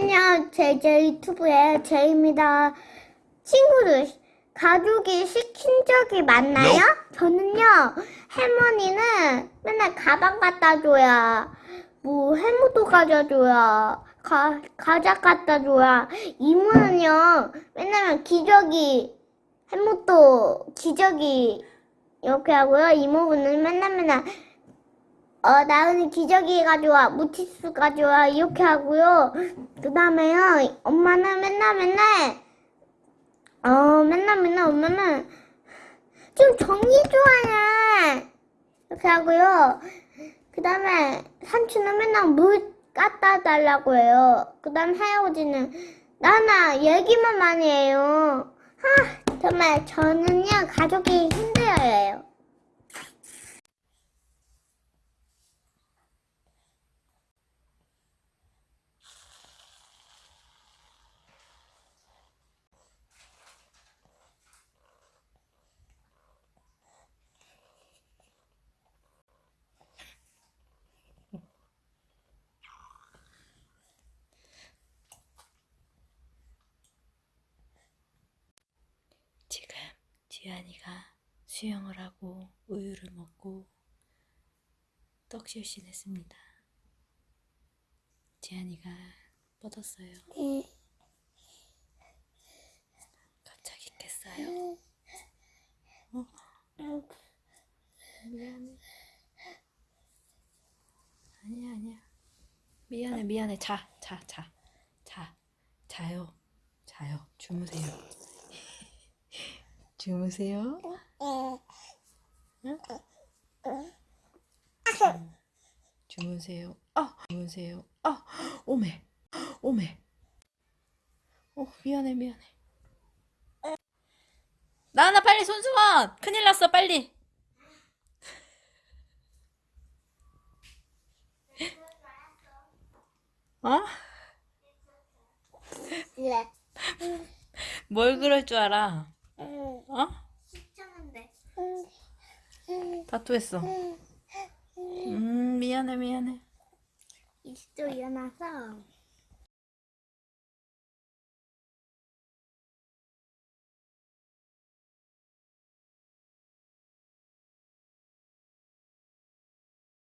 안녕, 제, 제 유튜브의 제입니다. 친구들, 가족이 시킨 적이 많나요? 저는요, 할머니는 맨날 가방 갖다 줘야, 뭐, 해무도 가져 줘야, 가, 과자 갖다 줘야, 이모는요, 맨날 기저귀, 해무도 기저귀, 이렇게 하고요. 이모부는 맨날 맨날, 어, 나은이 기저귀 가져와, 무티스 가져와, 이렇게 하고요. 그 다음에요, 엄마는 맨날 맨날, 어, 맨날 맨날 엄마는 좀 정리 좋아해. 이렇게 하고요. 그 다음에 삼촌은 맨날 물 갖다 달라고 해요. 그 다음 할아버지는 나나 얘기만 많이 해요. 하, 정말 저는요, 가족이 힘들어요. 지금 지안이가 수영을 하고 우유를 먹고 떡실신했습니다. 지안이가 뻗었어요. 갑자기 깼어요. 어? 미안해. 아니야 아니야. 미안해 미안해. 자 자, 자. 자. 자요. 자요. 주무세요. 주무세요. 응? 주무세요. 아, 주무세요. 아, 오메, 오메. 어, 미안해, 미안해. 나나 빨리 손수건. 큰일 났어, 빨리. 어? 네. 뭘 그럴 줄 알아? 어? 귀찮은데. 다투했어. 음, 미안해, 미안해. 일찍 일어나서